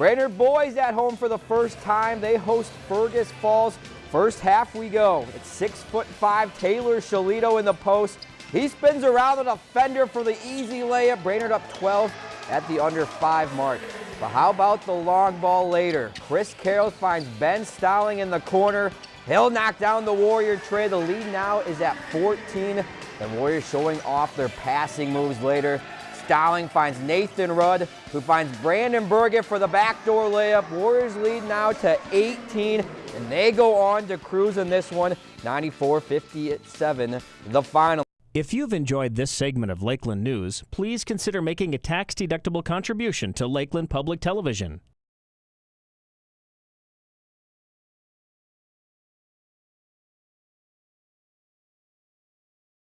Brainerd boys at home for the first time. They host Fergus Falls. First half we go. It's six foot five Taylor Shalito in the post. He spins around the defender for the easy layup. Brainerd up 12 at the under five mark. But how about the long ball later? Chris Carroll finds Ben Stowling in the corner. He'll knock down the Warrior tray. The lead now is at 14. The Warriors showing off their passing moves later. Stowling finds Nathan Rudd, who finds Brandon Burgett for the backdoor layup. Warriors lead now to 18, and they go on to cruise in this one, 94-57, the final. If you've enjoyed this segment of Lakeland News, please consider making a tax-deductible contribution to Lakeland Public Television.